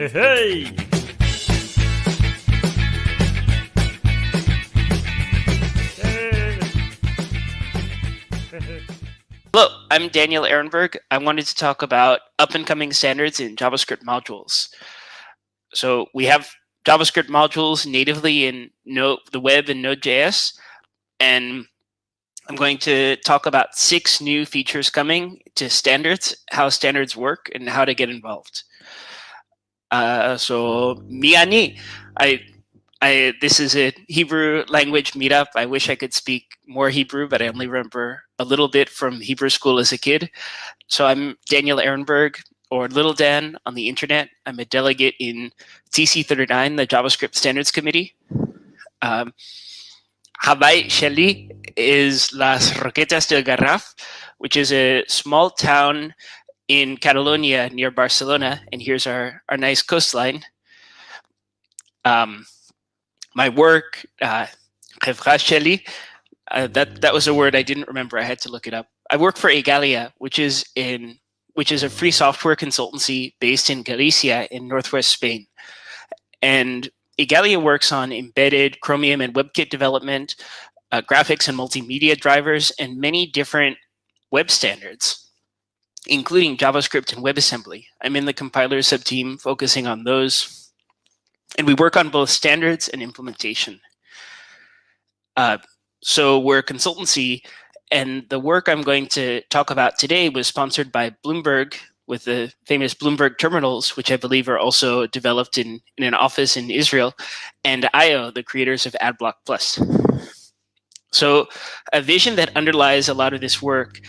Hey! Hello, I'm Daniel Ehrenberg. I wanted to talk about up and coming standards in JavaScript modules. So we have JavaScript modules natively in Node, the web and Node.js, and I'm going to talk about six new features coming to standards, how standards work, and how to get involved. Uh, so Miani, I, I, this is a Hebrew language meetup. I wish I could speak more Hebrew, but I only remember a little bit from Hebrew school as a kid. So I'm Daniel Ehrenberg, or Little Dan on the internet. I'm a delegate in TC39, the JavaScript Standards Committee. Um, Hawaii Shelley is Las Roquetas del Garraf, which is a small town in Catalonia near Barcelona. And here's our, our nice coastline. Um, my work, uh, uh, that that was a word I didn't remember. I had to look it up. I work for Igalia, which is in which is a free software consultancy based in Galicia in northwest Spain. And Igalia works on embedded Chromium and WebKit development, uh, graphics and multimedia drivers, and many different web standards, including JavaScript and WebAssembly. I'm in the compiler subteam focusing on those. And we work on both standards and implementation. Uh, so we're a consultancy, and the work I'm going to talk about today was sponsored by Bloomberg with the famous Bloomberg terminals, which I believe are also developed in, in an office in Israel, and eyeo, the creators of AdBlock Plus. So a vision that underlies a lot of this work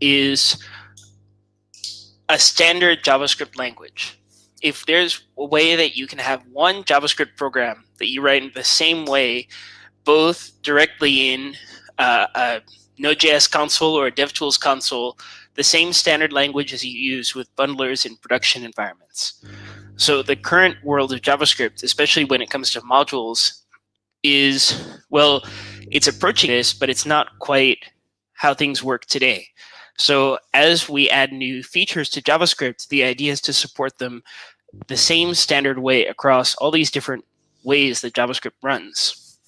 is a standard JavaScript language. If there's a way that you can have one JavaScript program that you write in the same way both directly in uh, a Node.js console or a DevTools console, the same standard language as you use with bundlers in production environments. So the current world of JavaScript, especially when it comes to modules, is, well, it's approaching this, but it's not quite how things work today. So as we add new features to JavaScript, the idea is to support them the same standard way across all these different ways that JavaScript runs.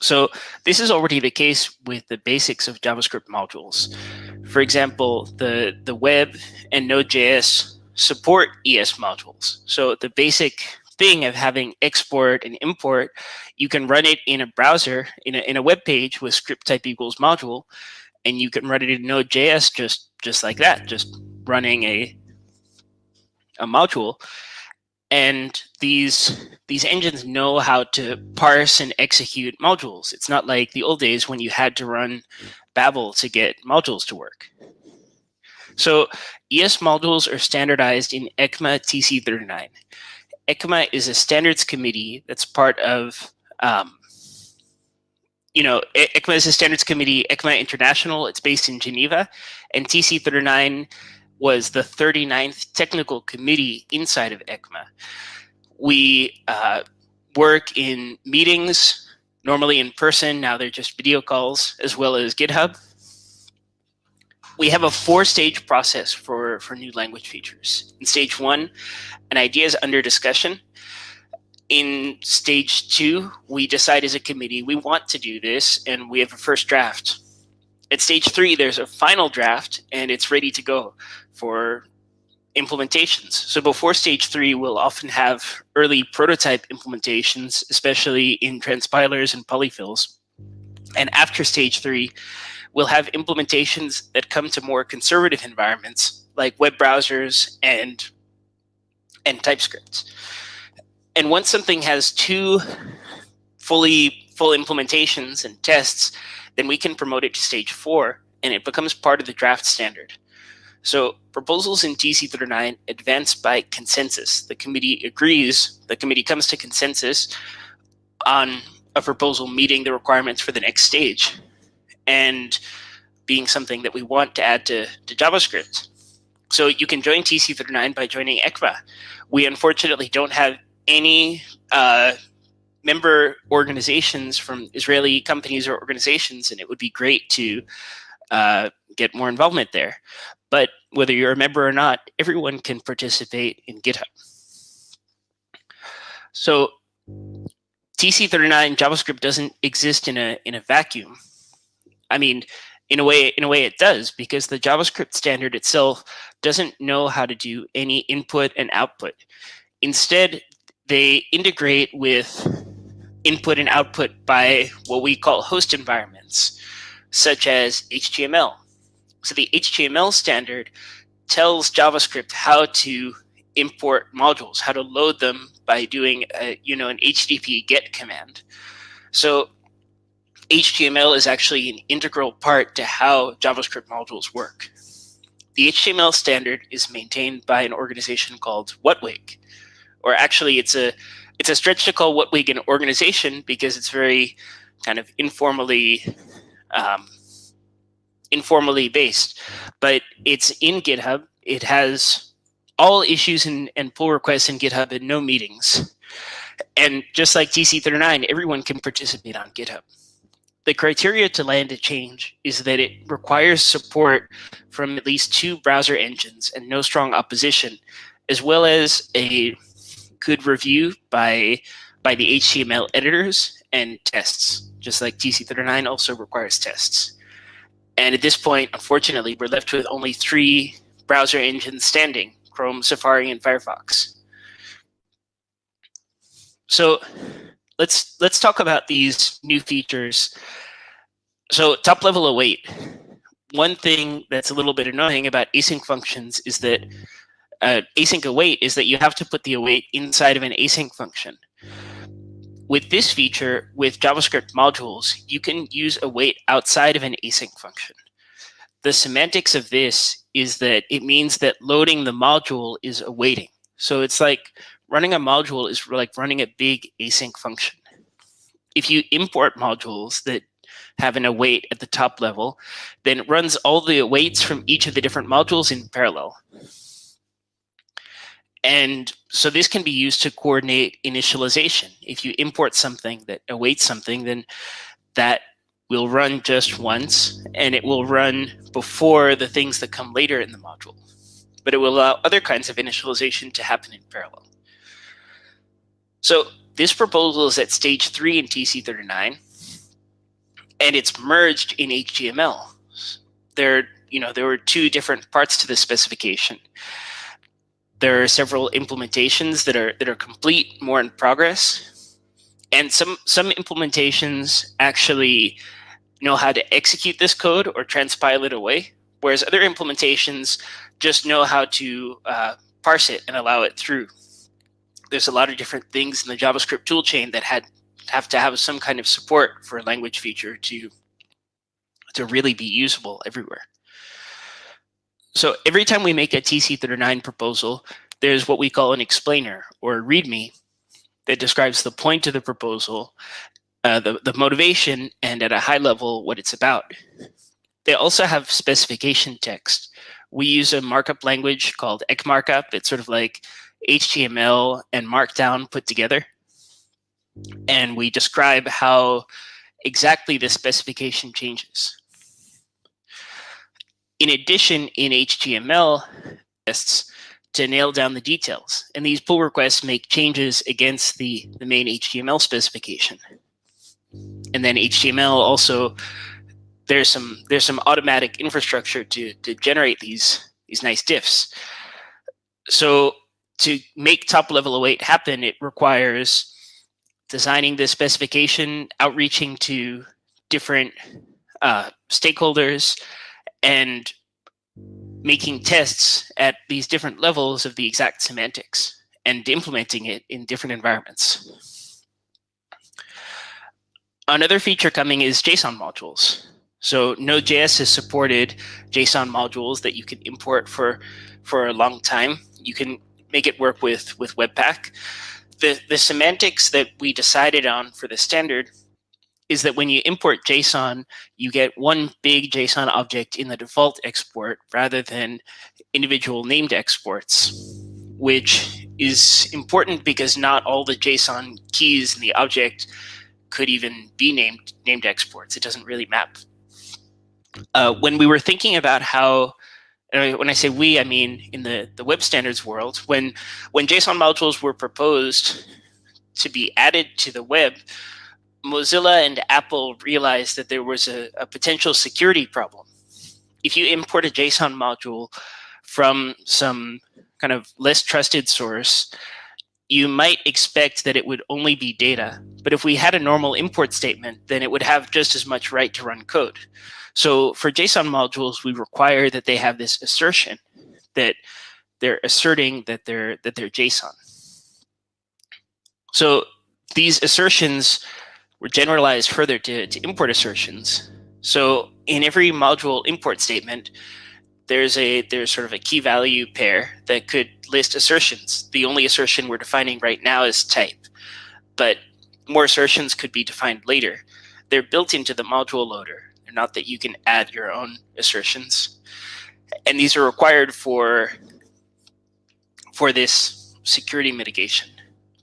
So this is already the case with the basics of JavaScript modules. For example, the, the web and Node.js support ES modules. So the basic thing of having export and import, you can run it in a browser, in a, in a web page with script type equals module, and you can run it in Node.js just, just like that, just running a, a module and these these engines know how to parse and execute modules. It's not like the old days when you had to run Babel to get modules to work. So ES modules are standardized in ECMA TC39. ECMA is a standards committee that's part of, um, you know, ECMA is a standards committee, ECMA International, it's based in Geneva, and TC39 was the 39th technical committee inside of ECMA. We uh, work in meetings, normally in person, now they're just video calls, as well as GitHub. We have a four-stage process for, for new language features. In stage one, an idea is under discussion. In stage two, we decide as a committee, we want to do this, and we have a first draft. At stage three, there's a final draft, and it's ready to go for implementations. So before stage three, we'll often have early prototype implementations, especially in transpilers and polyfills. And after stage three, we'll have implementations that come to more conservative environments like web browsers and, and TypeScript. And once something has two fully full implementations and tests, then we can promote it to stage four and it becomes part of the draft standard. So proposals in TC39 advance by consensus. The committee agrees, the committee comes to consensus on a proposal meeting the requirements for the next stage and being something that we want to add to, to JavaScript. So you can join TC39 by joining ECMA. We unfortunately don't have any uh, member organizations from Israeli companies or organizations, and it would be great to uh, get more involvement there. But whether you're a member or not, everyone can participate in GitHub. So TC39 JavaScript doesn't exist in a in a vacuum. I mean, in a way, in a way it does because the JavaScript standard itself doesn't know how to do any input and output. Instead, they integrate with input and output by what we call host environments, such as HTML. So the HTML standard tells JavaScript how to import modules, how to load them by doing a, you know an HTTP GET command. So HTML is actually an integral part to how JavaScript modules work. The HTML standard is maintained by an organization called WHATWG, or actually it's a it's a stretch to call WHATWG an organization because it's very kind of informally um, informally based, but it's in GitHub. It has all issues and, and pull requests in GitHub and no meetings. And just like TC39, everyone can participate on GitHub. The criteria to land a change is that it requires support from at least two browser engines and no strong opposition, as well as a good review by, by the HTML editors and tests, just like TC39 also requires tests. And at this point, unfortunately, we're left with only three browser engines standing, Chrome, Safari, and Firefox. So let's let's talk about these new features. So top level await. One thing that's a little bit annoying about async functions is that uh, async await is that you have to put the await inside of an async function. With this feature, with JavaScript modules, you can use await outside of an async function. The semantics of this is that it means that loading the module is awaiting. So it's like running a module is like running a big async function. If you import modules that have an await at the top level, then it runs all the awaits from each of the different modules in parallel. And so this can be used to coordinate initialization. If you import something that awaits something, then that will run just once, and it will run before the things that come later in the module. But it will allow other kinds of initialization to happen in parallel. So this proposal is at stage three in TC39, and it's merged in HTML. There, you know, there were two different parts to the specification. There are several implementations that are that are complete, more in progress, and some some implementations actually know how to execute this code or transpile it away, whereas other implementations just know how to uh, parse it and allow it through. There's a lot of different things in the JavaScript toolchain that had have to have some kind of support for a language feature to to really be usable everywhere. So every time we make a TC39 proposal, there's what we call an explainer or a README that describes the point of the proposal, uh, the, the motivation, and at a high level, what it's about. They also have specification text. We use a markup language called ECMARKUP. It's sort of like HTML and Markdown put together. And we describe how exactly the specification changes. In addition, in HTML tests to nail down the details. And these pull requests make changes against the, the main HTML specification. And then HTML also, there's some there's some automatic infrastructure to, to generate these, these nice diffs. So to make top level await happen, it requires designing the specification, outreaching to different uh, stakeholders, and making tests at these different levels of the exact semantics and implementing it in different environments. Another feature coming is JSON modules. So Node.js has supported JSON modules that you can import for, for a long time. You can make it work with, with Webpack. The, the semantics that we decided on for the standard is that when you import JSON, you get one big JSON object in the default export rather than individual named exports, which is important because not all the JSON keys in the object could even be named named exports. It doesn't really map. Uh, when we were thinking about how, when I say we, I mean in the, the web standards world, when, when JSON modules were proposed to be added to the web, Mozilla and Apple realized that there was a, a potential security problem. If you import a JSON module from some kind of less trusted source, you might expect that it would only be data. But if we had a normal import statement, then it would have just as much right to run code. So for JSON modules, we require that they have this assertion that they're asserting that they're that they're JSON. So these assertions were generalized further to, to import assertions. So in every module import statement, there's a there's sort of a key value pair that could list assertions. The only assertion we're defining right now is type, but more assertions could be defined later. They're built into the module loader, not that you can add your own assertions. And these are required for for this security mitigation.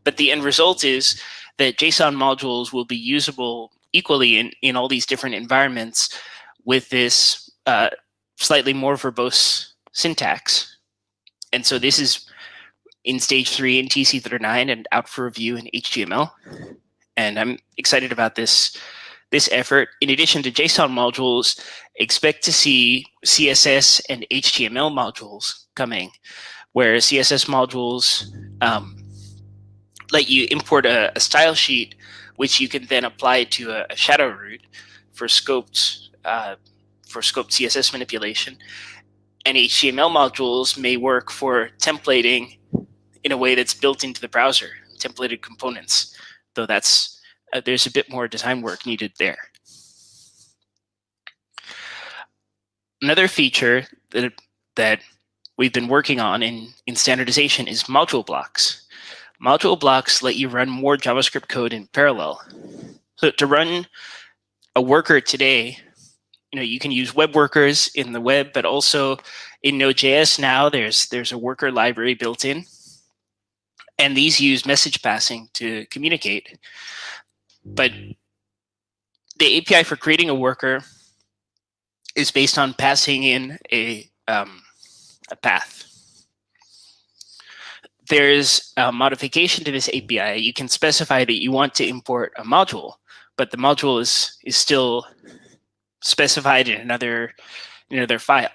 But the end result is that JSON modules will be usable equally in, in all these different environments with this uh, slightly more verbose syntax. And so this is in stage three in TC39 and out for review in HTML. And I'm excited about this, this effort. In addition to JSON modules, expect to see CSS and HTML modules coming, where CSS modules um, let you import a, a, style sheet, which you can then apply to a, a shadow root for scoped uh, for scoped CSS manipulation. And HTML modules may work for templating in a way that's built into the browser, templated components, though that's uh, there's a bit more design work needed there. Another feature that that we've been working on in, in standardization is module blocks. Module blocks let you run more JavaScript code in parallel. So to run a worker today you know, you can use web workers in the web, but also in Node.js now, there's there's a worker library built in. And these use message passing to communicate. But the API for creating a worker is based on passing in a, um, a path. There's a modification to this API. You can specify that you want to import a module, but the module is, is still specified in another, in another file.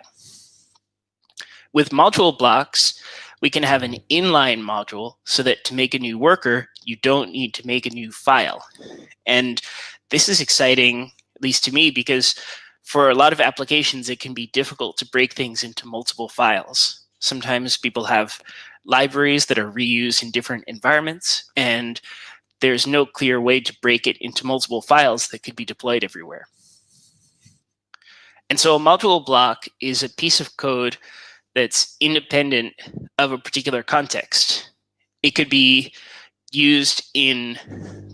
With module blocks, we can have an inline module so that to make a new worker, you don't need to make a new file. And this is exciting, at least to me, because for a lot of applications, it can be difficult to break things into multiple files. Sometimes people have libraries that are reused in different environments, and there's no clear way to break it into multiple files that could be deployed everywhere. And so a module block is a piece of code that's independent of a particular context. It could be used in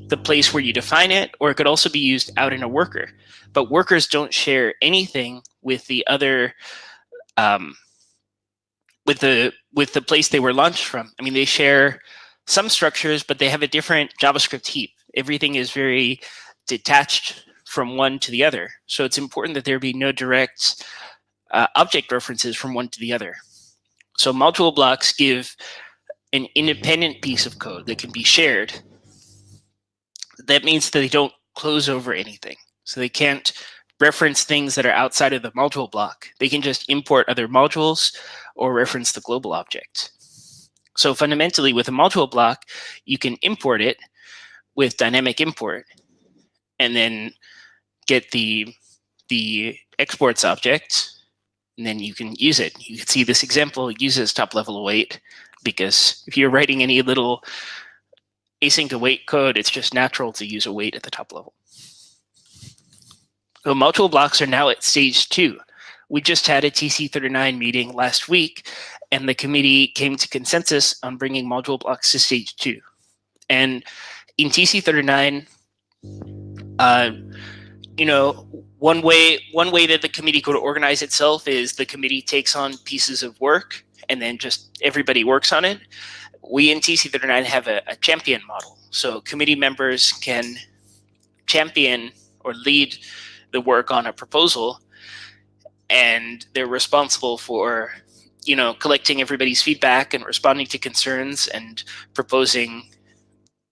the place where you define it, or it could also be used out in a worker. But workers don't share anything with the other, um, with the with the place they were launched from. I mean, they share some structures, but they have a different JavaScript heap. Everything is very detached from one to the other. So it's important that there be no direct uh, object references from one to the other. So module blocks give an independent piece of code that can be shared. That means that they don't close over anything. So they can't reference things that are outside of the module block. They can just import other modules or reference the global object. So fundamentally, with a module block, you can import it with dynamic import and then get the the exports object, and then you can use it. You can see this example uses top level await because if you're writing any little async await code, it's just natural to use await at the top level. So module blocks are now at stage two. We just had a TC39 meeting last week, and the committee came to consensus on bringing module blocks to stage two. And in TC39, uh, you know, one way one way that the committee could organize itself is the committee takes on pieces of work and then just everybody works on it. We in TC39 have a, a champion model. So committee members can champion or lead the work on a proposal and they're responsible for you know collecting everybody's feedback and responding to concerns and proposing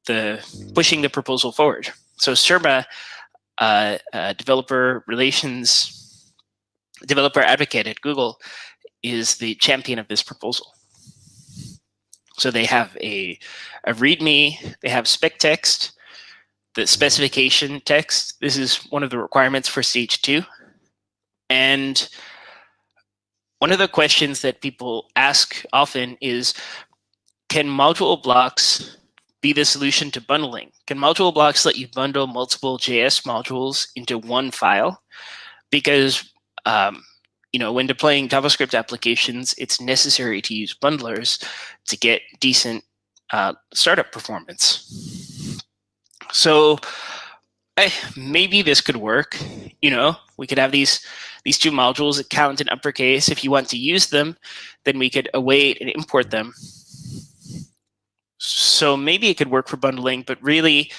the pushing the proposal forward. So Surma, uh, uh, developer relations, developer advocate at Google, is the champion of this proposal. So they have a, a README, they have spec text, the specification text. This is one of the requirements for stage two. And one of the questions that people ask often is, can module blocks be the solution to bundling? Can module blocks let you bundle multiple JS modules into one file? Because um, you know, when deploying JavaScript applications, it's necessary to use bundlers to get decent uh, startup performance. So eh, maybe this could work. You know, we could have these these two modules that count in uppercase. If you want to use them, then we could await and import them. So maybe it could work for bundling, but really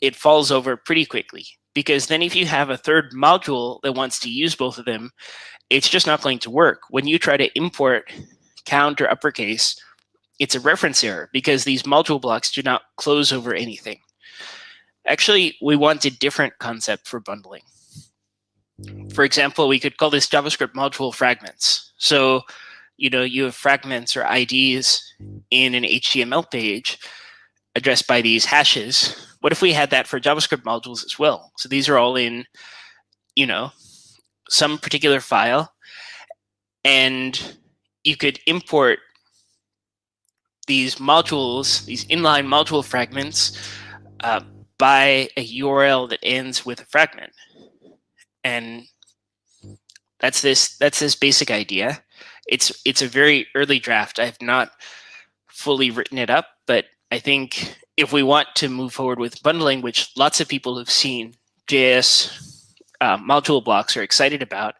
it falls over pretty quickly because then if you have a third module that wants to use both of them, it's just not going to work. When you try to import count or uppercase, it's a reference error because these module blocks do not close over anything. Actually, we want a different concept for bundling. For example, we could call this JavaScript module fragments. So, you know, you have fragments or IDs in an HTML page addressed by these hashes. What if we had that for JavaScript modules as well? So these are all in, you know, some particular file, and you could import these modules, these inline module fragments, uh, by a URL that ends with a fragment. And that's this that's this basic idea. It's it's a very early draft. I have not fully written it up, but I think if we want to move forward with bundling, which lots of people have seen JS uh, module blocks are excited about,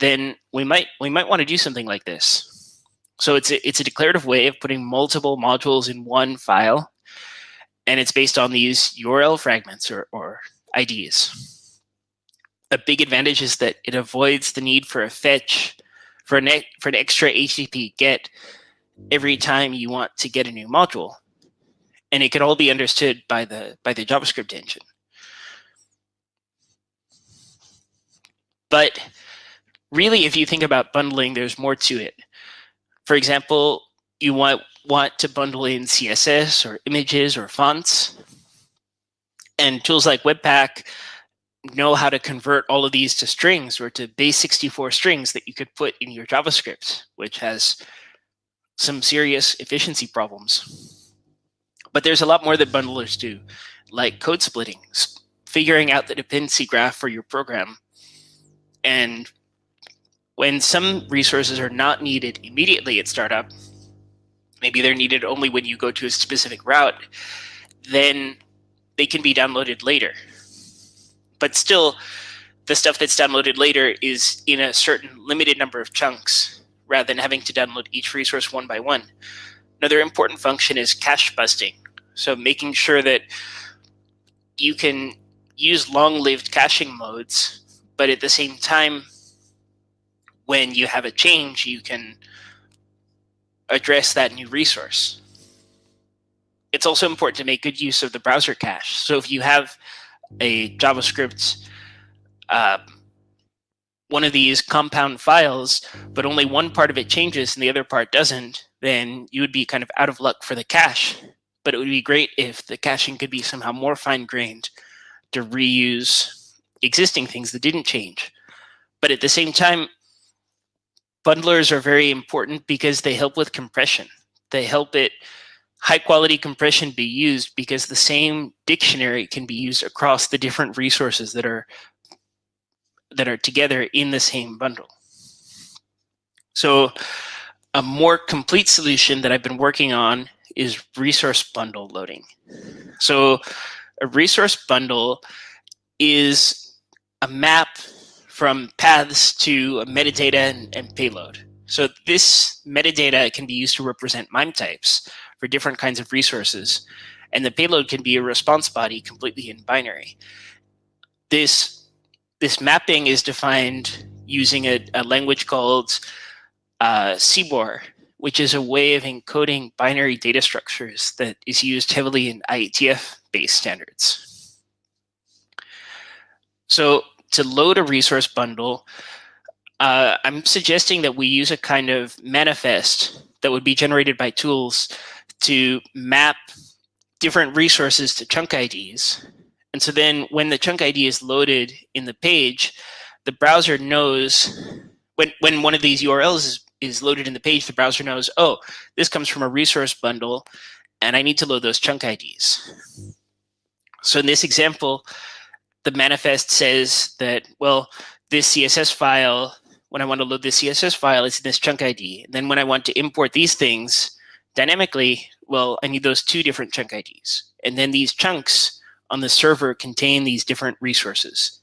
then we might we might want to do something like this. So it's a, it's a declarative way of putting multiple modules in one file, and it's based on these URL fragments or, or IDs. A big advantage is that it avoids the need for a fetch for an, for an extra HTTP get every time you want to get a new module. And it can all be understood by the by the JavaScript engine. But really, if you think about bundling, there's more to it. For example, you want, want to bundle in CSS or images or fonts. And tools like Webpack know how to convert all of these to strings or to base 64 strings that you could put in your JavaScript, which has some serious efficiency problems. But there's a lot more that bundlers do, like code splitting, figuring out the dependency graph for your program, and when some resources are not needed immediately at startup, maybe they're needed only when you go to a specific route, then they can be downloaded later. But still, the stuff that's downloaded later is in a certain limited number of chunks rather than having to download each resource one by one. Another important function is cache busting. So making sure that you can use long-lived caching modes but at the same time, when you have a change, you can address that new resource. It's also important to make good use of the browser cache. So if you have a JavaScript, uh, one of these compound files, but only one part of it changes and the other part doesn't, then you would be kind of out of luck for the cache. But it would be great if the caching could be somehow more fine-grained to reuse existing things that didn't change. But at the same time, bundlers are very important because they help with compression. They help it high quality compression be used because the same dictionary can be used across the different resources that are that are together in the same bundle. So a more complete solution that I've been working on is resource bundle loading. So a resource bundle is a map from paths to metadata and, and payload. So this metadata can be used to represent MIME types for different kinds of resources. And the payload can be a response body completely in binary. This, this mapping is defined using a, a language called uh, CBOR, which is a way of encoding binary data structures that is used heavily in IETF-based standards. So to load a resource bundle, uh, I'm suggesting that we use a kind of manifest that would be generated by tools to map different resources to chunk IDs. And so then when the chunk ID is loaded in the page, the browser knows when, when one of these URLs is, is loaded in the page, the browser knows, oh, this comes from a resource bundle, and I need to load those chunk IDs. So in this example, the manifest says that, well, this CSS file, when I want to load this CSS file, it's in this chunk ID. And then when I want to import these things dynamically, well, I need those two different chunk IDs. And then these chunks on the server contain these different resources.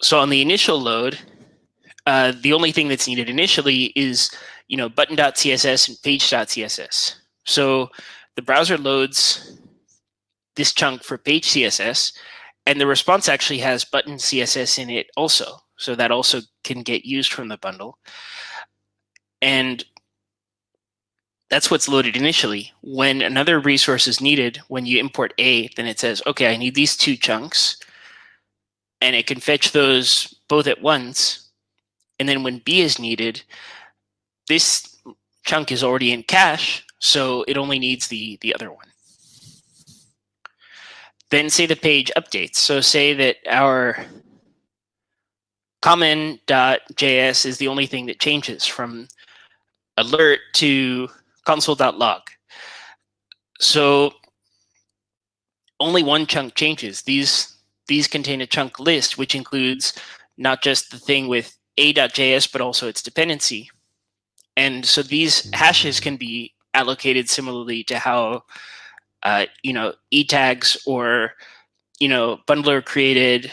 So on the initial load, uh, the only thing that's needed initially is, you know, button.css and page.css. So the browser loads this chunk for page CSS, and the response actually has button CSS in it also. So that also can get used from the bundle. And that's what's loaded initially. When another resource is needed, when you import A, then it says, okay, I need these two chunks. And it can fetch those both at once. And then when B is needed, this chunk is already in cache, so it only needs the, the other one. Then say the page updates. So say that our common.js is the only thing that changes from alert to console.log. So only one chunk changes. These, these contain a chunk list, which includes not just the thing with a.js, but also its dependency. And so these hashes can be allocated similarly to how, uh, you know, e tags or, you know, bundler created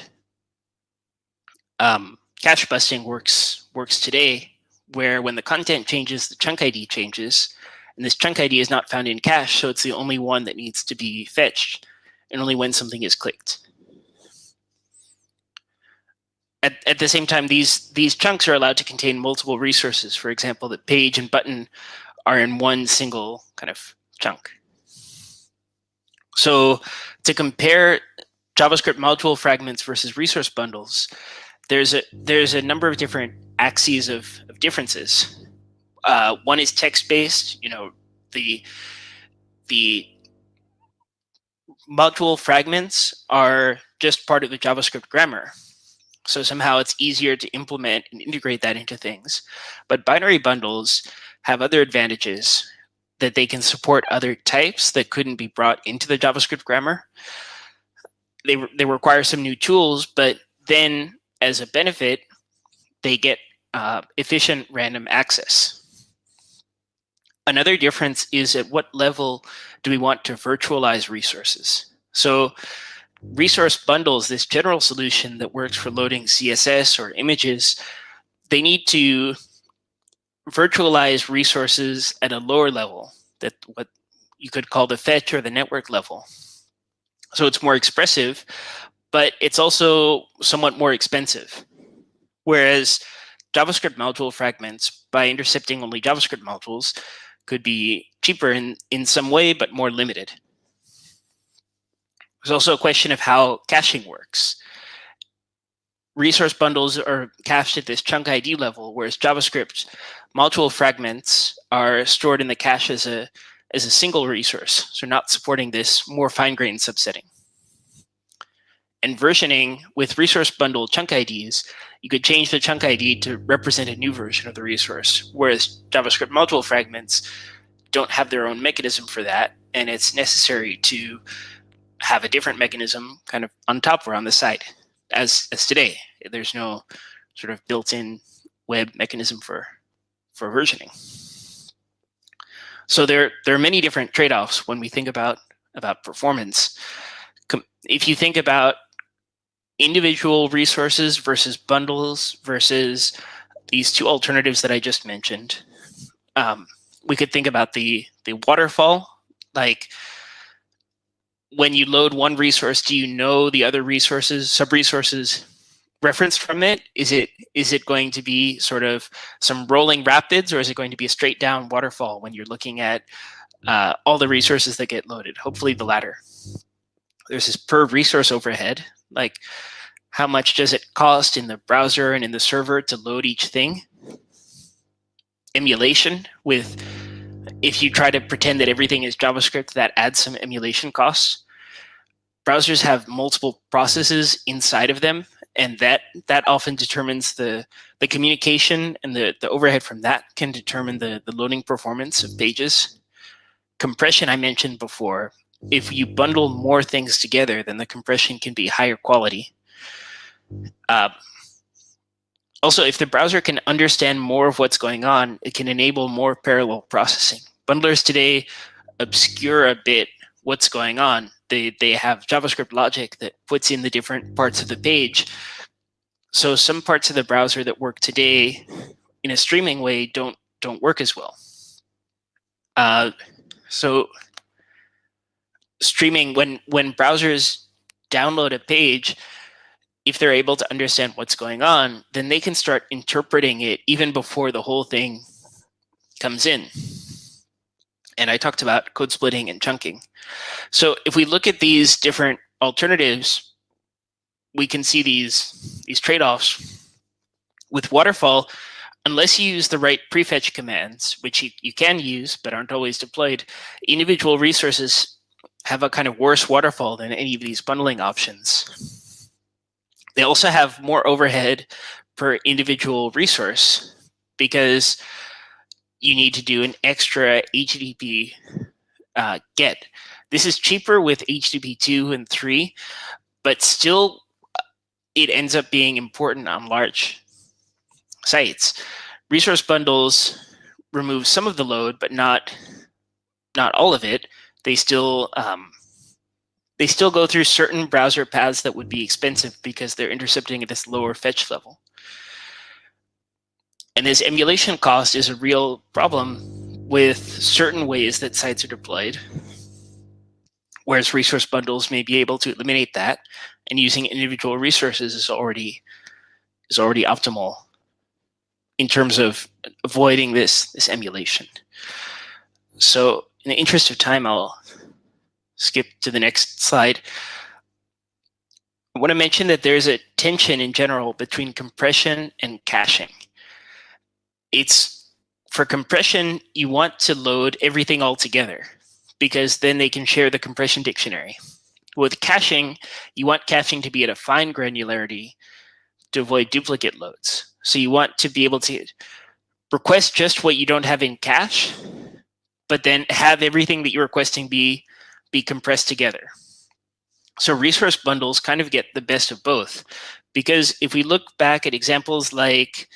um, cache busting works works today, where when the content changes, the chunk ID changes, and this chunk ID is not found in cache, so it's the only one that needs to be fetched, and only when something is clicked. At, at the same time, these, these chunks are allowed to contain multiple resources. For example, the page and button are in one single kind of chunk. So to compare JavaScript module fragments versus resource bundles, there's a there's a number of different axes of, of differences. Uh, one is text-based. You know, the the module fragments are just part of the JavaScript grammar. So somehow it's easier to implement and integrate that into things. But binary bundles have other advantages that they can support other types that couldn't be brought into the JavaScript grammar. They, they require some new tools, but then as a benefit, they get uh, efficient random access. Another difference is at what level do we want to virtualize resources? So resource bundles, this general solution that works for loading CSS or images, they need to virtualize resources at a lower level, that what you could call the fetch or the network level. So it's more expressive, but it's also somewhat more expensive. Whereas JavaScript module fragments, by intercepting only JavaScript modules, could be cheaper in, in some way, but more limited. There's also a question of how caching works. Resource bundles are cached at this chunk ID level, whereas JavaScript module fragments are stored in the cache as a, as a single resource, so not supporting this more fine-grained subsetting. And versioning with resource bundle chunk IDs, you could change the chunk ID to represent a new version of the resource, whereas JavaScript module fragments don't have their own mechanism for that, and it's necessary to have a different mechanism kind of on top or on the side, as, as today. There's no sort of built-in web mechanism for, for versioning. So there, there are many different trade-offs when we think about, about performance. If you think about individual resources versus bundles versus these two alternatives that I just mentioned. Um, we could think about the, the waterfall, like when you load one resource, do you know the other resources, sub-resources reference from it? Is it is it going to be sort of some rolling rapids, or is it going to be a straight down waterfall when you're looking at uh, all the resources that get loaded? Hopefully, the latter. There's this per resource overhead, like how much does it cost in the browser and in the server to load each thing? Emulation with if you try to pretend that everything is JavaScript, that adds some emulation costs. Browsers have multiple processes inside of them, and that that often determines the the communication and the the overhead from that can determine the the loading performance of pages. Compression I mentioned before. If you bundle more things together, then the compression can be higher quality. Uh, also, if the browser can understand more of what's going on, it can enable more parallel processing. Bundlers today obscure a bit what's going on. They, they have JavaScript logic that puts in the different parts of the page. So some parts of the browser that work today in a streaming way don't, don't work as well. Uh, so streaming, when, when browsers download a page, if they're able to understand what's going on, then they can start interpreting it even before the whole thing comes in. And I talked about code splitting and chunking. So if we look at these different alternatives, we can see these, these trade-offs. With Waterfall, unless you use the right prefetch commands, which you, you can use but aren't always deployed, individual resources have a kind of worse waterfall than any of these bundling options. They also have more overhead per individual resource because you need to do an extra HTTP uh, get. This is cheaper with HTTP 2 and 3, but still uh, it ends up being important on large sites. Resource bundles remove some of the load, but not not all of it. They still um, they still go through certain browser paths that would be expensive because they're intercepting at this lower fetch level. And this emulation cost is a real problem with certain ways that sites are deployed, whereas resource bundles may be able to eliminate that, and using individual resources is already is already optimal in terms of avoiding this this emulation. So in the interest of time, I'll skip to the next slide. I want to mention that there's a tension in general between compression and caching. It's for compression, you want to load everything all together because then they can share the compression dictionary. With caching, you want caching to be at a fine granularity to avoid duplicate loads. So you want to be able to request just what you don't have in cache, but then have everything that you're requesting be be compressed together. So resource bundles kind of get the best of both because if we look back at examples like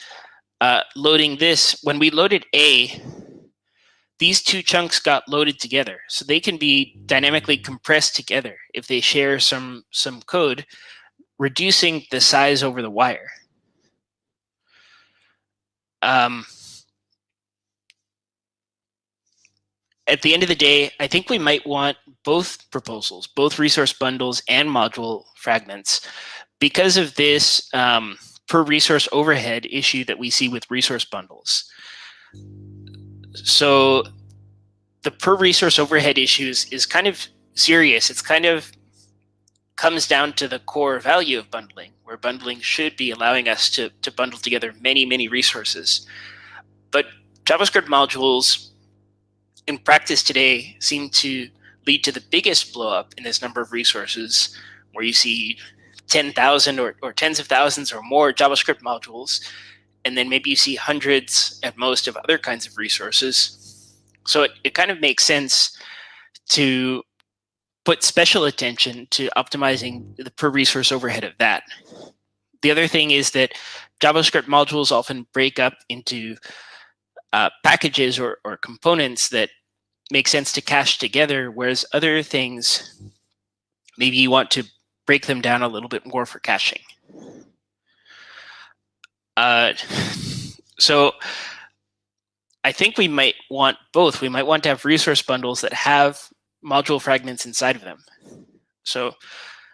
uh, loading this, when we loaded A, these two chunks got loaded together. So they can be dynamically compressed together if they share some, some code, reducing the size over the wire. Um, at the end of the day, I think we might want both proposals, both resource bundles and module fragments, because of this um, per resource overhead issue that we see with resource bundles. So the per resource overhead issues is kind of serious. It's kind of comes down to the core value of bundling, where bundling should be allowing us to, to bundle together many, many resources. But JavaScript modules in practice today seem to lead to the biggest blowup in this number of resources, where you see 10,000 or, or tens of thousands or more JavaScript modules, and then maybe you see hundreds at most of other kinds of resources. So it, it kind of makes sense to put special attention to optimizing the per resource overhead of that. The other thing is that JavaScript modules often break up into uh, packages or, or components that make sense to cache together, whereas other things, maybe you want to break them down a little bit more for caching. Uh, so I think we might want both. We might want to have resource bundles that have module fragments inside of them. So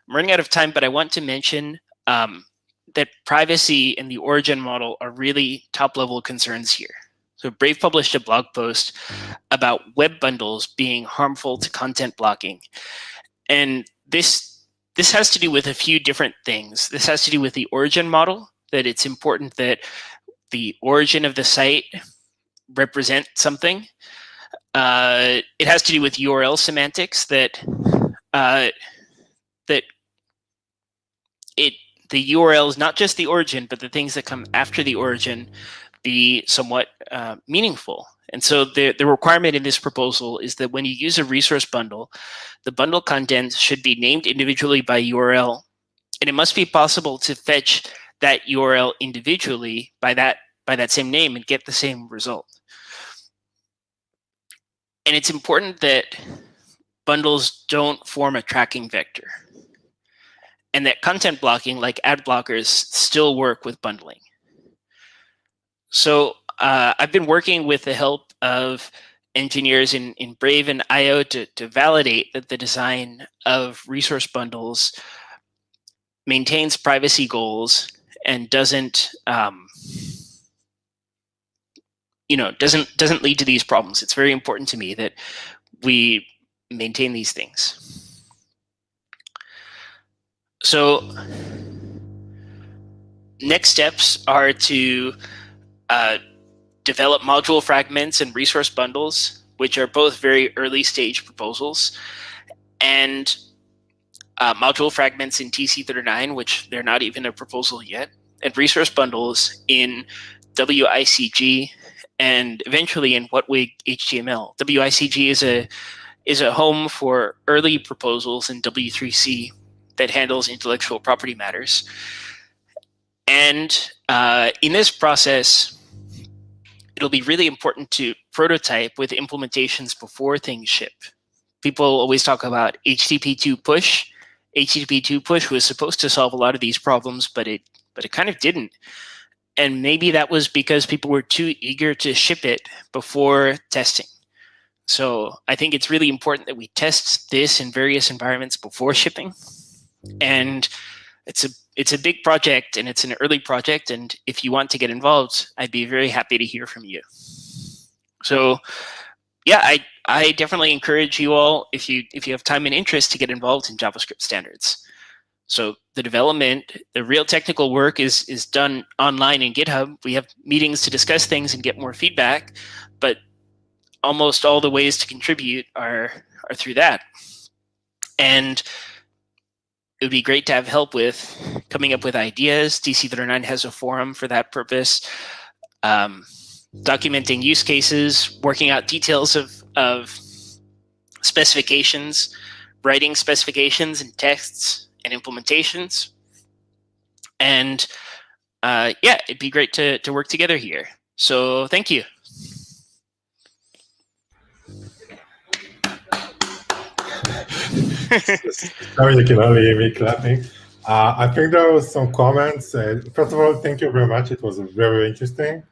I'm running out of time, but I want to mention um, that privacy and the origin model are really top level concerns here. So Brave published a blog post about web bundles being harmful to content blocking. And this this has to do with a few different things. This has to do with the origin model, that it's important that the origin of the site represent something. Uh, it has to do with URL semantics that uh, that it the URL is not just the origin, but the things that come after the origin be somewhat uh, meaningful. And so the, the requirement in this proposal is that when you use a resource bundle, the bundle content should be named individually by URL. And it must be possible to fetch that URL individually by that, by that same name and get the same result. And it's important that bundles don't form a tracking vector and that content blocking like ad blockers still work with bundling. So uh, I've been working with the help of engineers in, in Brave and eyeo to, to validate that the design of resource bundles maintains privacy goals and doesn't um, you know doesn't doesn't lead to these problems. It's very important to me that we maintain these things. So next steps are to uh, develop module fragments and resource bundles, which are both very early stage proposals, and uh, module fragments in TC39, which they're not even a proposal yet, and resource bundles in WICG, and eventually in WHATWG HTML. WICG is a is a home for early proposals in W3C that handles intellectual property matters. And uh, in this process, it'll be really important to prototype with implementations before things ship. People always talk about HTTP2 push. HTTP2 push was supposed to solve a lot of these problems, but it but it kind of didn't. And maybe that was because people were too eager to ship it before testing. So I think it's really important that we test this in various environments before shipping. And it's a it's a big project and it's an early project. And if you want to get involved, I'd be very happy to hear from you. So yeah, I, I definitely encourage you all, if you, if you have time and interest, to get involved in JavaScript standards. So the development, the real technical work is, is done online in GitHub. We have meetings to discuss things and get more feedback, but almost all the ways to contribute are, are through that. And it would be great to have help with coming up with ideas. TC39 has a forum for that purpose. Um, documenting use cases, working out details of, of specifications, writing specifications and texts and implementations. And uh, yeah, it'd be great to, to work together here. So thank you. Sorry, you can only hear me clapping. Uh, I think there was some comments. Uh, first of all, thank you very much. It was very interesting.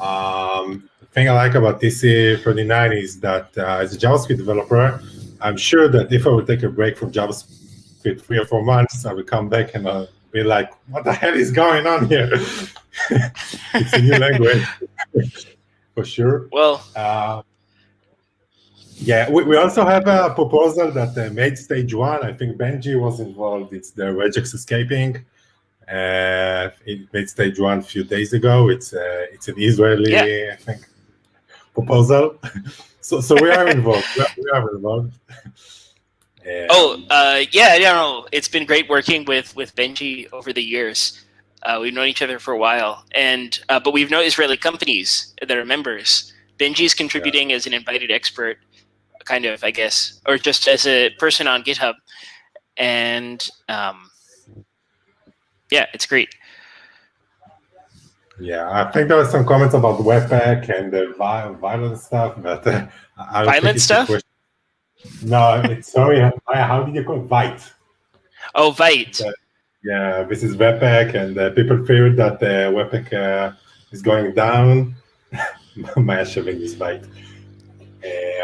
Um, the thing I like about TC39 is that uh, as a JavaScript developer, I'm sure that if I would take a break from JavaScript three or four months, I would come back and I'll be like, what the hell is going on here? it's a new language, for sure. Well, uh, yeah, we, we also have a proposal that uh, made stage one. I think Benji was involved. It's the regex escaping. Uh, it made stage one a few days ago. It's uh, it's an Israeli, yeah. I think, proposal. so so we are involved. we are involved. oh uh, yeah, know, it's been great working with with Benji over the years. Uh, we've known each other for a while, and uh, but we've known Israeli companies that are members. Benji's contributing yeah. as an invited expert kind of, I guess, or just as a person on GitHub. And um, yeah, it's great. Yeah, I think there were some comments about Webpack and the violent stuff, but uh, I violent stuff. No, it's sorry. How did you call it? Vite? Oh, Vite. Uh, yeah, this is Webpack, and uh, people fear that uh, Webpack uh, is going down. My shoving is Vite.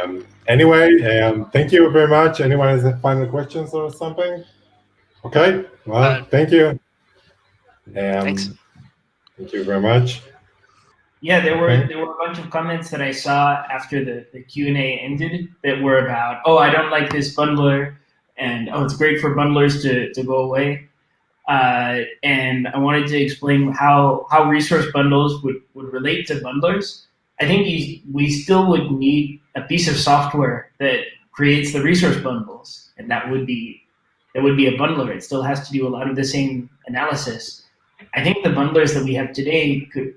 Um, anyway, um, thank you very much. Anyone has final questions or something? Okay, well, uh, thank you. Um, Thanks. Thank you very much. Yeah, there were Okay. there were a bunch of comments that I saw after the, the Q and A ended that were about, oh, I don't like this bundler, and oh, it's great for bundlers to, to go away. Uh, and I wanted to explain how how resource bundles would, would relate to bundlers. I think you, we still would need a piece of software that creates the resource bundles, and that would be that would be a bundler. It still has to do a lot of the same analysis. I think the bundlers that we have today could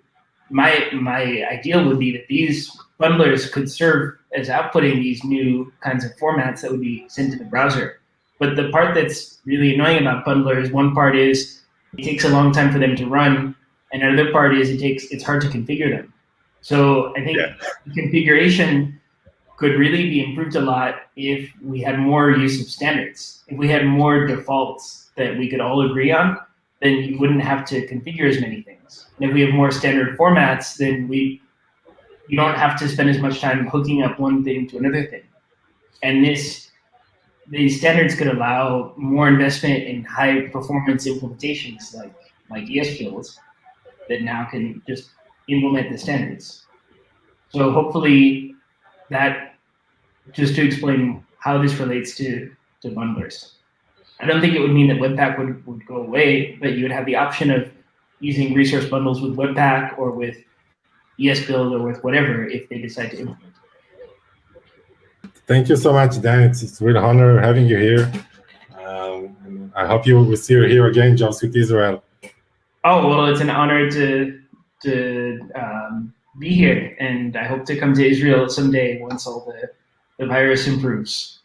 my my ideal would be that these bundlers could serve as outputting these new kinds of formats that would be sent to the browser. But the part that's really annoying about bundlers, one part is it takes a long time for them to run, and another part is it takes it's hard to configure them. So I think Yeah. configuration could really be improved a lot if we had more use of standards. If we had more defaults that we could all agree on, then you wouldn't have to configure as many things. And if we have more standard formats, then we you don't have to spend as much time hooking up one thing to another thing. And this these standards could allow more investment in high performance implementations like like ESBuild that now can just implement the standards. So hopefully that just to explain how this relates to, to bundlers. I don't think it would mean that Webpack would, would go away, but you would have the option of using resource bundles with Webpack or with ESBuild or with whatever if they decide to implement. Thank you so much, Dan. It's, it's a real honor having you here. Um, I hope you will see you here again, JavaScript Israel. Oh well, it's an honor to to um, be here, and I hope to come to Israel someday once all the the virus improves.